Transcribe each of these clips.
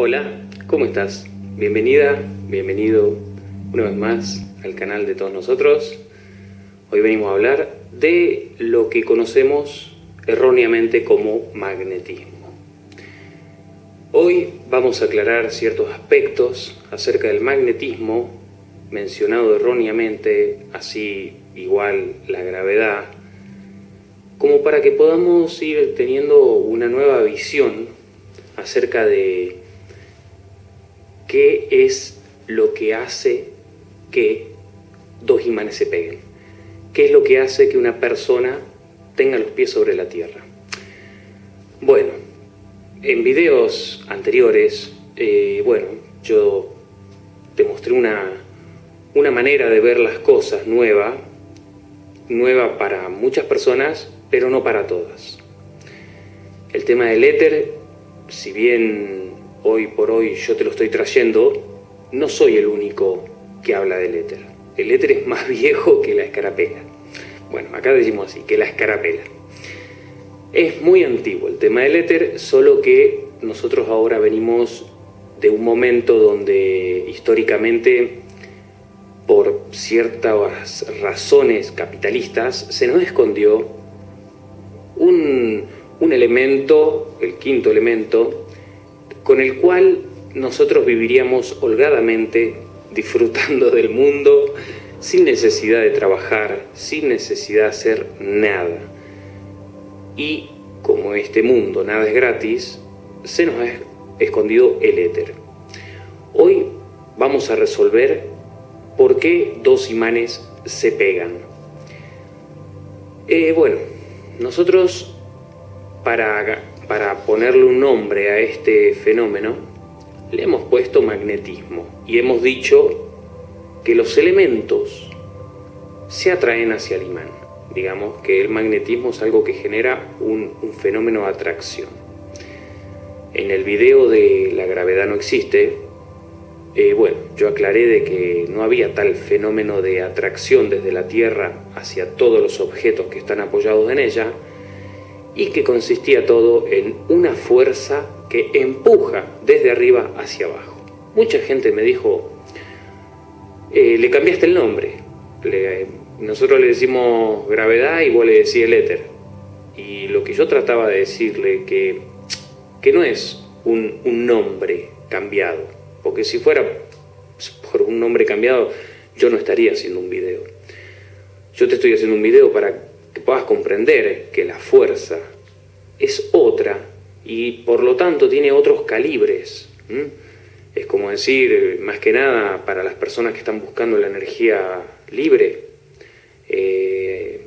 Hola, ¿cómo estás? Bienvenida, bienvenido una vez más al canal de todos nosotros. Hoy venimos a hablar de lo que conocemos erróneamente como magnetismo. Hoy vamos a aclarar ciertos aspectos acerca del magnetismo mencionado erróneamente, así igual la gravedad, como para que podamos ir teniendo una nueva visión acerca de qué es lo que hace que dos imanes se peguen. ¿Qué es lo que hace que una persona tenga los pies sobre la tierra? Bueno, en videos anteriores, eh, bueno, yo te mostré una, una manera de ver las cosas nueva, nueva para muchas personas, pero no para todas. El tema del éter, si bien hoy por hoy yo te lo estoy trayendo, no soy el único que habla del éter. El éter es más viejo que la escarapela. Bueno, acá decimos así, que la escarapela. Es muy antiguo el tema del éter, solo que nosotros ahora venimos de un momento donde históricamente, por ciertas razones capitalistas, se nos escondió un, un elemento, el quinto elemento, con el cual nosotros viviríamos holgadamente disfrutando del mundo sin necesidad de trabajar, sin necesidad de hacer nada. Y como este mundo nada es gratis, se nos ha escondido el éter. Hoy vamos a resolver por qué dos imanes se pegan. Eh, bueno, nosotros para, para ponerle un nombre a este fenómeno, le hemos puesto magnetismo y hemos dicho que los elementos se atraen hacia el imán. Digamos que el magnetismo es algo que genera un, fenómeno de atracción. En el video de La gravedad no existe, eh, bueno, yo aclaré de que no había tal fenómeno de atracción desde la Tierra hacia todos los objetos que están apoyados en ella y que consistía todo en una fuerza que empuja desde arriba hacia abajo. Mucha gente me dijo, eh, le cambiaste el nombre. nosotros le decimos gravedad y vos le decís el éter. Y lo que yo trataba de decirle que, que no es un, un nombre cambiado, porque si fuera por un nombre cambiado, yo no estaría haciendo un video. Yo te estoy haciendo un video para que puedas comprender que la fuerza es otra y por lo tanto tiene otros calibres. Es como decir, más que nada para las personas que están buscando la energía libre, eh,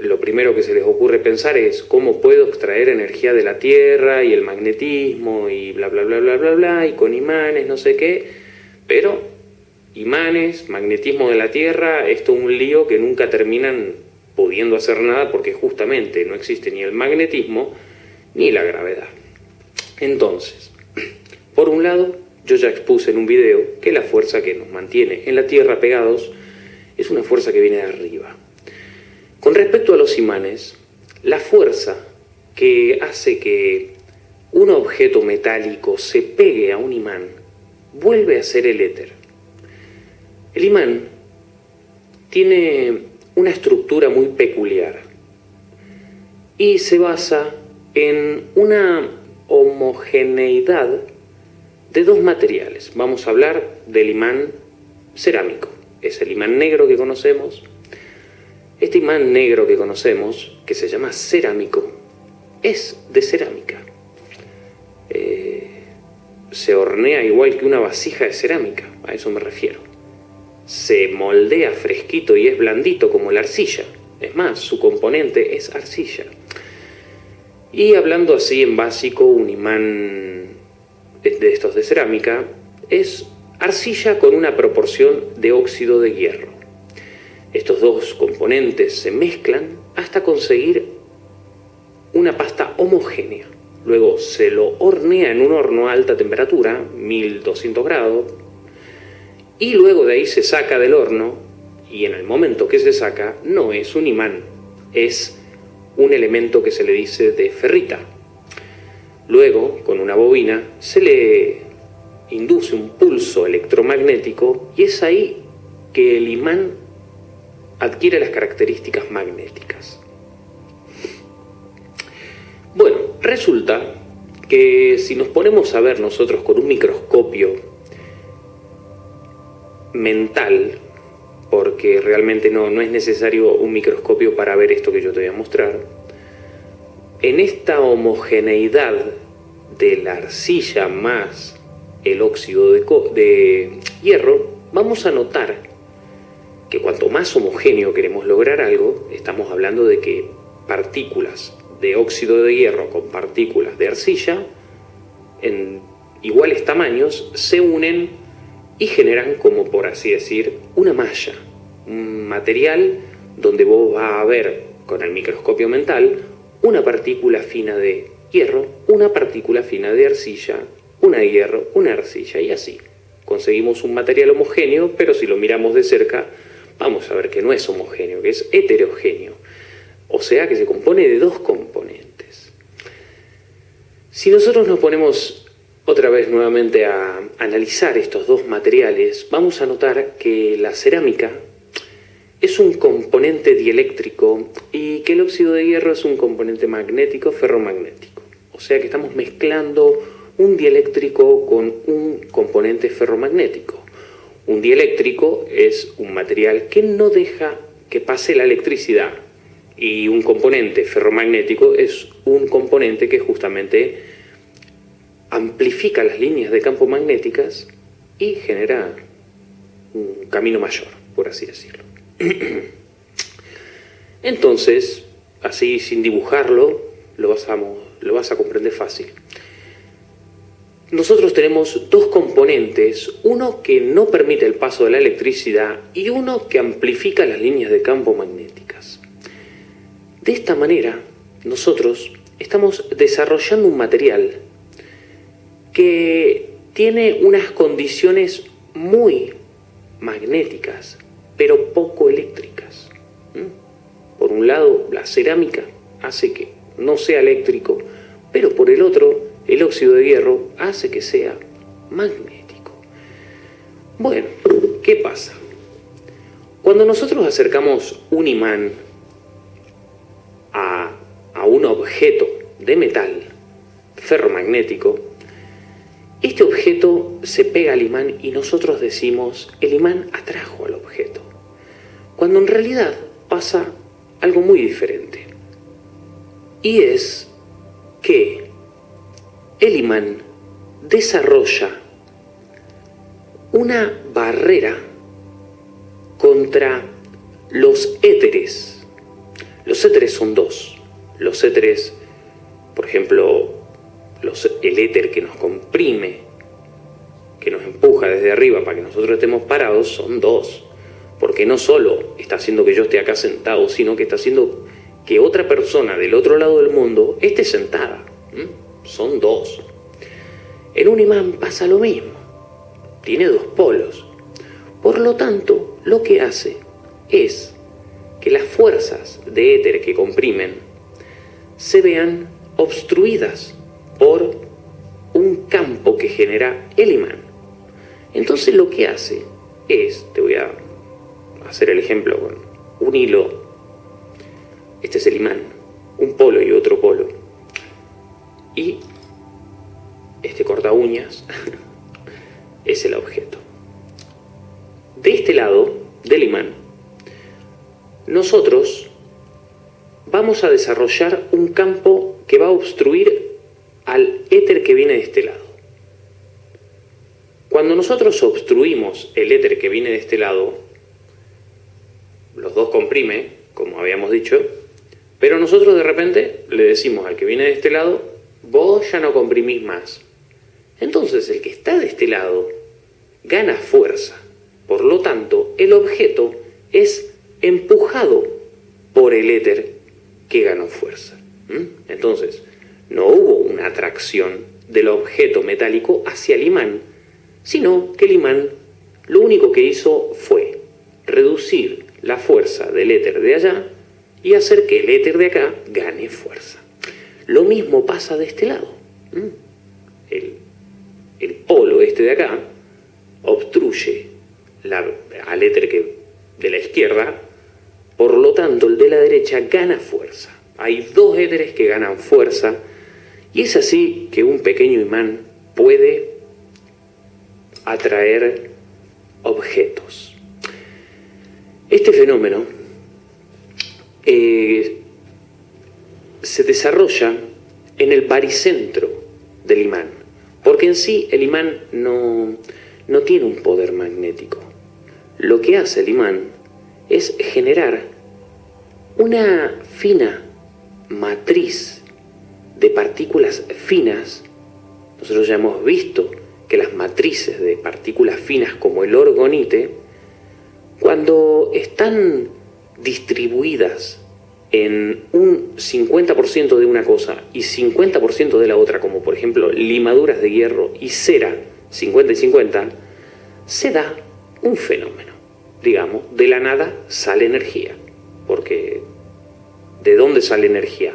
lo primero que se les ocurre pensar es cómo puedo extraer energía de la Tierra y el magnetismo y bla bla bla bla bla bla y con imanes, no sé qué, pero imanes, magnetismo de la Tierra, esto es un lío que nunca terminan pudiendo hacer nada porque justamente no existe ni el magnetismo ni la gravedad. Entonces, por un lado, yo ya expuse en un video que la fuerza que nos mantiene en la Tierra pegados es una fuerza que viene de arriba. Con respecto a los imanes, la fuerza que hace que un objeto metálico se pegue a un imán vuelve a ser el éter. El imán tiene una estructura muy peculiar y se basa en una homogeneidad de dos materiales. Vamos a hablar del imán cerámico. Es el imán negro que conocemos. Este imán negro que conocemos, que se llama cerámico, es de cerámica. Eh, se hornea igual que una vasija de cerámica, a eso me refiero. Se moldea fresquito y es blandito como la arcilla. Es más, su componente es arcilla. Y hablando así en básico, un imán de estos de cerámica es arcilla con una proporción de óxido de hierro. Estos dos componentes se mezclan hasta conseguir una pasta homogénea. Luego se lo hornea en un horno a alta temperatura, 1200 grados, y luego de ahí se saca del horno y en el momento que se saca no es un imán, es un elemento que se le dice de ferrita. Luego, con una bobina, se le, induce un pulso electromagnético y es ahí que el imán adquiere las características magnéticas. Bueno, resulta que si nos ponemos a ver nosotros con un microscopio mental, porque realmente no, no es necesario un microscopio para ver esto que yo te voy a mostrar, en esta homogeneidad de la arcilla más el óxido de, de hierro, vamos a notar que cuanto más homogéneo queremos lograr algo, estamos hablando de que partículas de óxido de hierro con partículas de arcilla en iguales tamaños se unen y generan como por así decir una malla, un material donde vos vas a ver con el microscopio mental una partícula fina de hierro, una partícula fina de arcilla, una hierro, una arcilla y así. Conseguimos un material homogéneo, pero si lo miramos de cerca, vamos a ver que no es homogéneo, que es heterogéneo. O sea que se compone de dos componentes. Si nosotros nos ponemos otra vez nuevamente a analizar estos dos materiales, vamos a notar que la cerámica es un componente dieléctrico y que el óxido de hierro es un componente magnético ferromagnético. O sea que estamos mezclando un dieléctrico con un componente ferromagnético. Un dieléctrico es un material que no deja que pase la electricidad y un componente ferromagnético es un componente que justamente amplifica las líneas de campo magnéticas y genera un camino mayor, por así decirlo. Entonces, así sin dibujarlo, lo vas a, lo vas a comprender fácil. Nosotros tenemos dos componentes, uno que no permite el paso de la electricidad y uno que amplifica las líneas de campo magnéticas. De esta manera, nosotros estamos desarrollando un material que tiene unas condiciones muy magnéticas, pero poco eléctricas. Por un lado, la cerámica hace que no sea eléctrico, pero por el otro, el óxido de hierro hace que sea magnético. Bueno, ¿qué pasa? Cuando nosotros acercamos un imán a, a un objeto de metal ferromagnético, este objeto se pega al imán y nosotros decimos, el imán atrajo al objeto. Cuando en realidad pasa algo muy diferente. Y es que el imán desarrolla una barrera contra los éteres. Los éteres son dos. Los éteres, por ejemplo, el éter que nos comprime, que nos empuja desde arriba para que nosotros estemos parados, son dos. Porque no solo está haciendo que yo esté acá sentado, sino que está haciendo que otra persona del otro lado del mundo esté sentada. Son dos. En un imán pasa lo mismo. Tiene dos polos. Por lo tanto, lo que hace es que las fuerzas de éter que comprimen se vean obstruidas por un campo que genera el imán. Entonces lo que hace es, te voy a hacer el ejemplo con un hilo, este es el imán, un polo y otro polo, y este corta uñas es el objeto. De este lado del imán, nosotros vamos a desarrollar un campo que va a obstruir al éter que viene de este lado. Cuando nosotros obstruimos el éter que viene de este lado, los dos comprime, como habíamos dicho, pero nosotros de repente le decimos al que viene de este lado, vos ya no comprimís más. Entonces el que está de este lado gana fuerza. Por lo tanto, el objeto es empujado por el éter que ganó fuerza. ¿Mm? Entonces, no hubo una atracción del objeto metálico hacia el imán, sino que el imán lo único que hizo fue reducir la fuerza del éter de allá y hacer que el éter de acá gane fuerza. Lo mismo pasa de este lado. El, el polo este de acá, obstruye al éter que, de la izquierda, por lo tanto el de la derecha gana fuerza. Hay dos éteres que ganan fuerza y es así que un pequeño imán puede atraer objetos. Este fenómeno eh, se desarrolla en el baricentro del imán, porque en sí el imán no, no tiene un poder magnético. Lo que hace el imán es generar una fina matriz de partículas finas. Nosotros ya hemos visto que las matrices de partículas finas como el orgonite, cuando están distribuidas en un 50% de una cosa y 50% de la otra, como por ejemplo limaduras de hierro y cera, 50 y 50, se da un fenómeno. Digamos, de la nada sale energía. Porque, ¿de dónde sale energía?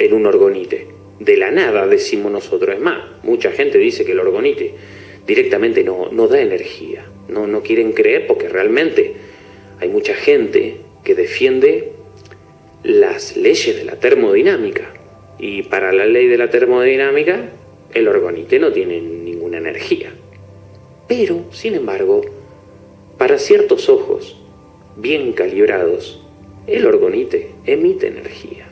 En un orgonite. De la nada, decimos nosotros. Es más, mucha gente dice que el orgonite directamente no, no da energía. No, no quieren creer porque realmente hay mucha gente que defiende las leyes de la termodinámica. Y para la ley de la termodinámica, el orgonite no tiene ninguna energía. Pero, sin embargo, para ciertos ojos bien calibrados, el orgonite emite energía.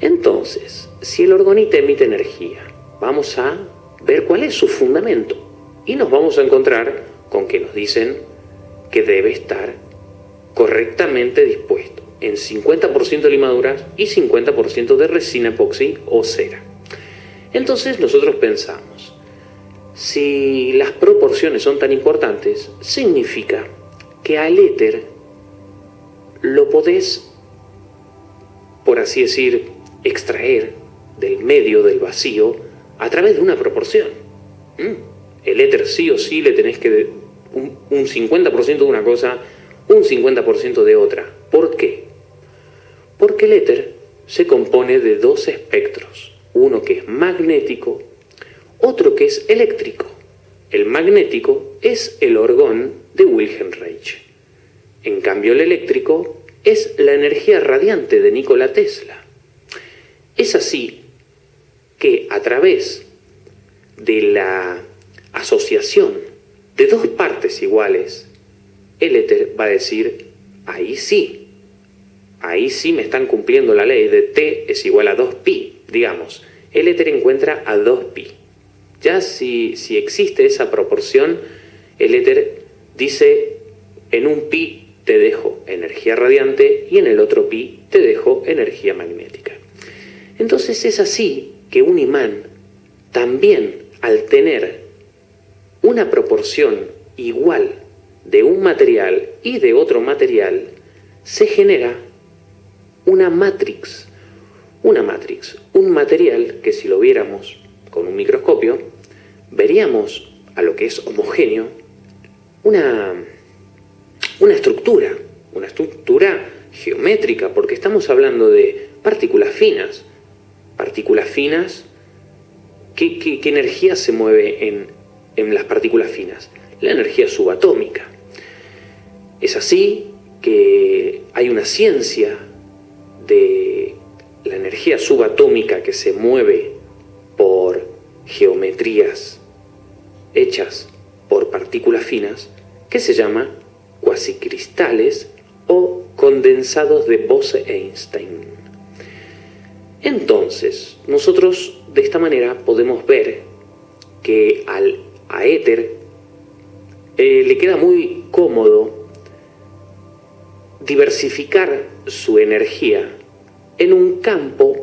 Entonces, si el orgonite emite energía, vamos a ver cuál es su fundamento. Y nos vamos a encontrar con que nos dicen que debe estar correctamente dispuesto en 50% de limaduras y 50% de resina epoxi o cera. Entonces nosotros pensamos, si las proporciones son tan importantes, significa que al éter lo podés, por así decir, extraer del medio del vacío a través de una proporción. ¿Mm? El éter sí o sí le tenés que un, un 50% de una cosa, un 50% de otra. ¿Por qué? Porque el éter se compone de dos espectros, uno que es magnético, otro que es eléctrico. El magnético es el orgón de Wilhelm Reich. En cambio, el eléctrico es la energía radiante de Nikola Tesla. Es así que a través de la asociación de dos partes iguales, el éter va a decir, ahí sí, ahí sí me están cumpliendo la ley de T es igual a 2pi, digamos. El éter encuentra a 2pi. Ya si, si existe esa proporción, el éter dice en un pi te dejo energía radiante y en el otro pi te dejo energía magnética. Entonces es así que un imán también al tener una proporción igual de un material y de otro material, se genera una matrix. Una matrix, un material que si lo viéramos con un microscopio, veríamos a lo que es homogéneo una, una estructura, una estructura geométrica, porque estamos hablando de partículas finas. Partículas finas, ¿qué, energía se mueve en, en las partículas finas? La energía subatómica. Es así que hay una ciencia de la energía subatómica que se mueve por geometrías hechas por partículas finas que se llama cuasicristales o condensados de Bose-Einstein. Entonces, nosotros de esta manera podemos ver que al a éter eh, le queda muy cómodo diversificar su energía en un campo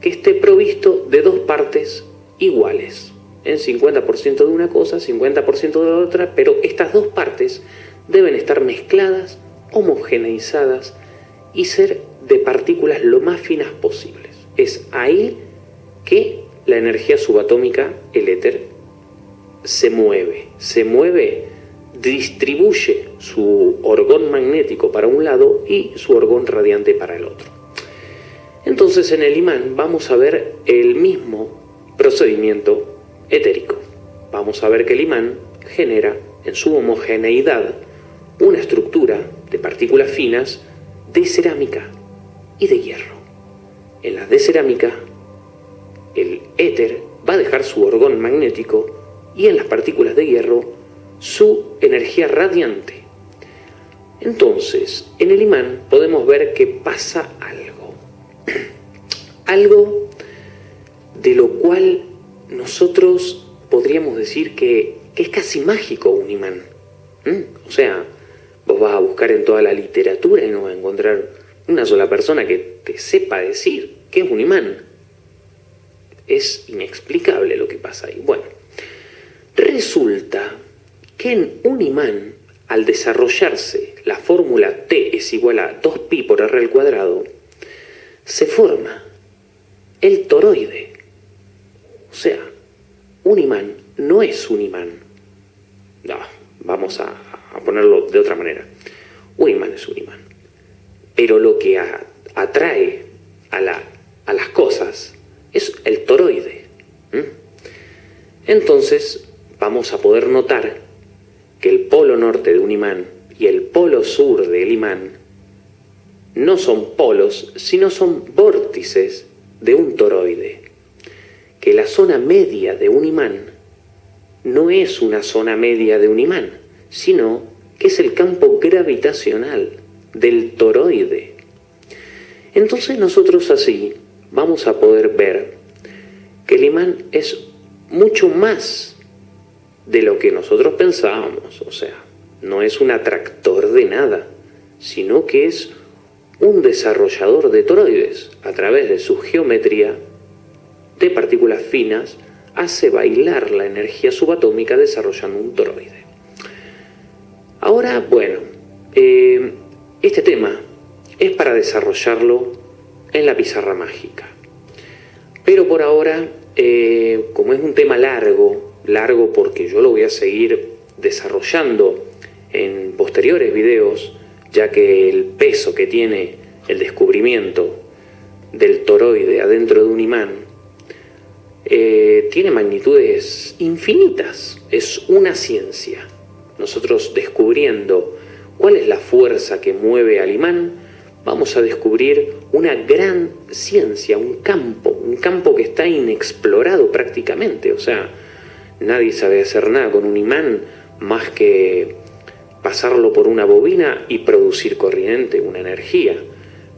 que esté provisto de dos partes iguales, en 50% de una cosa, 50% de la otra, pero estas dos partes deben estar mezcladas, homogeneizadas y ser de partículas lo más finas posibles. Es ahí que la energía subatómica, el éter, se mueve. Se mueve, distribuye su orgón magnético para un lado y su orgón radiante para el otro. Entonces en el imán vamos a ver el mismo procedimiento etérico. vamos a ver que el imán genera en su homogeneidad una estructura de partículas finas de cerámica y de hierro. En las de cerámica, el éter va a dejar su orgón magnético y en las partículas de hierro su energía radiante. Entonces, en el imán podemos ver que pasa algo. algo de lo cual nosotros podríamos decir que, es casi mágico un imán. O sea, vos vas a buscar en toda la literatura y no vas a encontrar una sola persona que sepa decir qué es un imán. Es inexplicable lo que pasa ahí. Bueno, resulta que en un imán, al desarrollarse la fórmula T es igual a 2pi por R al cuadrado, se forma el toroide. O sea, un imán no es un imán. No, vamos a, ponerlo de otra manera. Un imán es un imán. Pero lo que atrae a, las cosas es el toroide. Entonces vamos a poder notar que el polo norte de un imán y el polo sur del imán no son polos, sino son vórtices de un toroide que la zona media de un imán no es una zona media de un imán, sino que es el campo gravitacional del toroide. Entonces nosotros así vamos a poder ver que el imán es mucho más de lo que nosotros pensábamos, o sea, no es un atractor de nada, sino que es un desarrollador de toroides a través de su geometría de partículas finas hace bailar la energía subatómica desarrollando un toroide. Ahora, bueno, eh, este tema es para desarrollarlo en la pizarra mágica. Pero por ahora, eh, como es un tema largo, largo porque yo lo voy a seguir desarrollando en posteriores videos, ya que el peso que tiene el descubrimiento del toroide adentro de un imán eh, tiene magnitudes infinitas, es una ciencia. Nosotros descubriendo cuál es la fuerza que mueve al imán, vamos a descubrir una gran ciencia, un campo, un campo que está inexplorado prácticamente. O sea, nadie sabe hacer nada con un imán más que pasarlo por una bobina y producir corriente, una energía.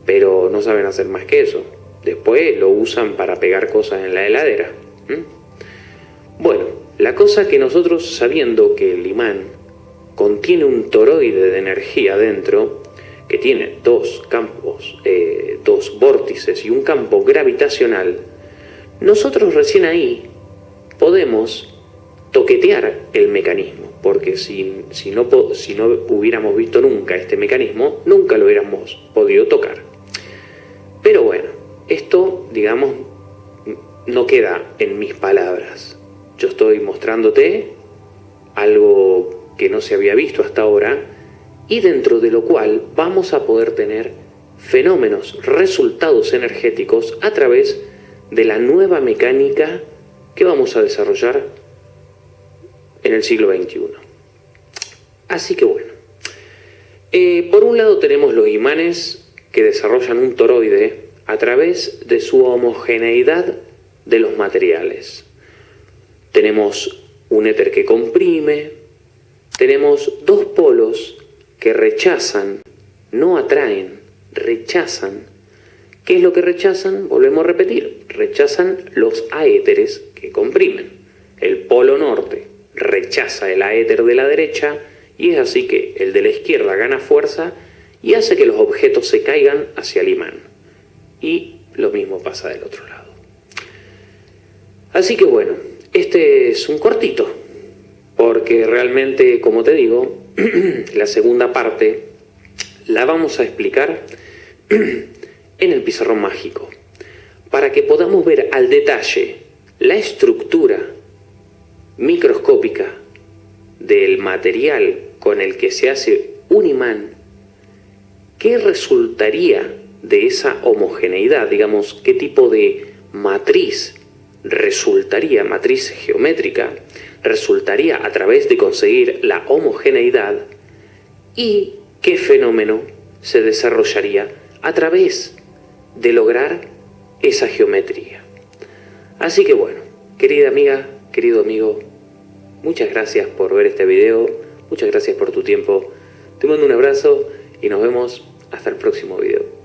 Pero no saben hacer más que eso. Después lo usan para pegar cosas en la heladera. Bueno, la cosa que nosotros sabiendo que el imán contiene un toroide de energía dentro, que tiene dos campos, eh, dos vórtices y un campo gravitacional, nosotros recién ahí podemos toquetear el mecanismo, porque si, si, no, si no hubiéramos visto nunca este mecanismo, nunca lo hubiéramos podido tocar. Pero bueno, esto, digamos, no queda en mis palabras. Yo estoy mostrándote algo que no se había visto hasta ahora y dentro de lo cual vamos a poder tener fenómenos, resultados energéticos a través de la nueva mecánica que vamos a desarrollar en el siglo XXI. Así que bueno, eh, por un lado tenemos los imanes que desarrollan un toroide a través de su homogeneidad de los materiales. Tenemos un éter que comprime, tenemos dos polos que rechazan, no atraen, rechazan. ¿Qué es lo que rechazan? Volvemos a repetir, rechazan los aéteres que comprimen. El polo norte rechaza el aéter de la derecha y es así que el de la izquierda gana fuerza y hace que los objetos se caigan hacia el imán. Y lo mismo pasa del otro lado. Así que bueno, este es un cortito, porque realmente, como te digo, la segunda parte la vamos a explicar en el pizarrón mágico, para que podamos ver al detalle la estructura microscópica del material con el que se hace un imán, qué resultaría de esa homogeneidad, digamos, qué tipo de matriz resultaría, matriz geométrica, resultaría a través de conseguir la homogeneidad y qué fenómeno se desarrollaría a través de lograr esa geometría. Así que bueno, querida amiga, querido amigo, muchas gracias por ver este video, muchas gracias por tu tiempo, te mando un abrazo y nos vemos hasta el próximo video.